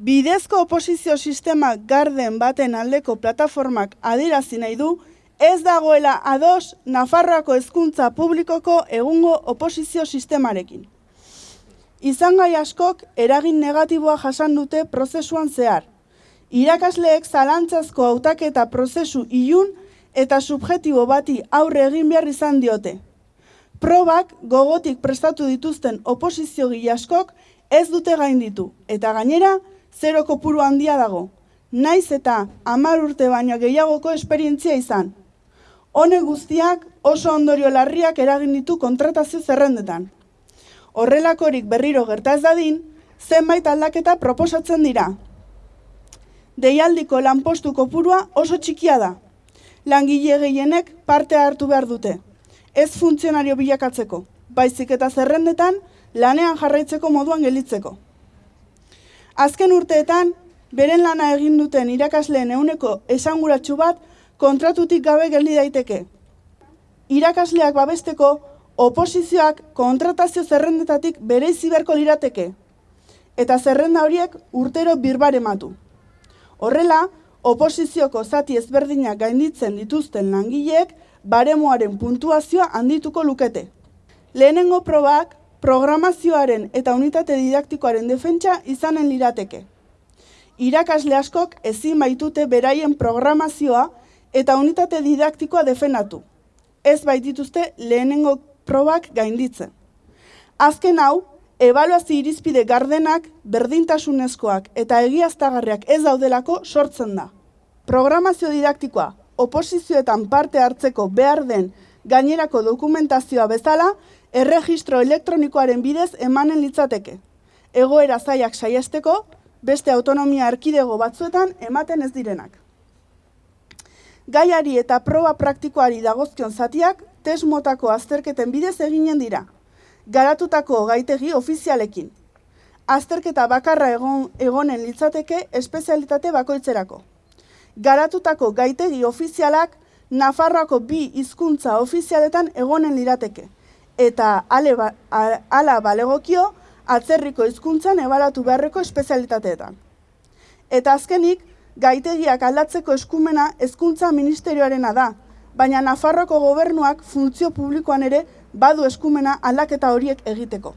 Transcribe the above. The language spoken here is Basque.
Bidezko oposizio sistema garden baten aldeko plataformak adirazi nahi du, ez dagoela ados Nafarroako hezkuntza publikoko egungo oposizio sistemarekin. Izan gai askok eragin negatiboa jasan dute prozesuan zehar. Irakasleek zalantzazko hautaketa prozesu ilun eta subjetibo bati aurre egin behar izan diote. Probak gogotik prestatu dituzten oposizio askok ez dute gainditu eta gainera zero kopuru handia dago. Naiz eta hamar urte baino gehiagoko esperientzia izan. Hone guztiak oso ondorio larriak eragin ditu kontratazio zerrendetan. Horrelakorik berriro gerta ez dadin, zenbait aldaketa proposatzen dira. Deialdiko lanpostu kopurua oso txikia da. Langile gehienek parte hartu behar dute. Ez funtzionario bilakatzeko, baizik eta zerrendetan lanean jarraitzeko moduan gelitzeko. Azken urteetan, beren lana egin duten irakasleen euneko esanguratsu bat kontratutik gabe geldi daiteke. Irakasleak babesteko, oposizioak kontratazio zerrendetatik bere iziberko lirateke. Eta zerrenda horiek urtero birbare matu. Horrela, oposizioko zati ezberdinak gainditzen dituzten langileek baremoaren puntuazioa handituko lukete. Lehenengo probak programazioaren eta unitate didaktikoaren defentsa izanen lirateke. Irakasle askok ezin baitute beraien programazioa eta unitate didaktikoa defenatu. Ez baitituzte lehenengo probak gainditzen. Azken hau, ebaluazio irizpide gardenak, berdintasunezkoak eta egiaztagarriak ez daudelako sortzen da. Programazio didaktikoa, oposizioetan parte hartzeko behar den gainerako dokumentazioa bezala, erregistro elektronikoaren bidez emanen litzateke. Egoera zaiak saiesteko, beste autonomia erkidego batzuetan ematen ez direnak. Gaiari eta proba praktikoari dagozkion zatiak, test motako azterketen bidez eginen dira. Garatutako gaitegi ofizialekin. Azterketa bakarra egon, egonen litzateke espezialitate bakoitzerako. Garatutako gaitegi ofizialak Nafarroako bi hizkuntza ofizialetan egonen lirateke eta ale ba, ala balegokio atzerriko hizkuntzan ebalatu beharreko espezialitateetan. Eta azkenik, gaitegiak aldatzeko eskumena hezkuntza ministerioarena da, baina Nafarroko gobernuak funtzio publikoan ere badu eskumena aldaketa horiek egiteko.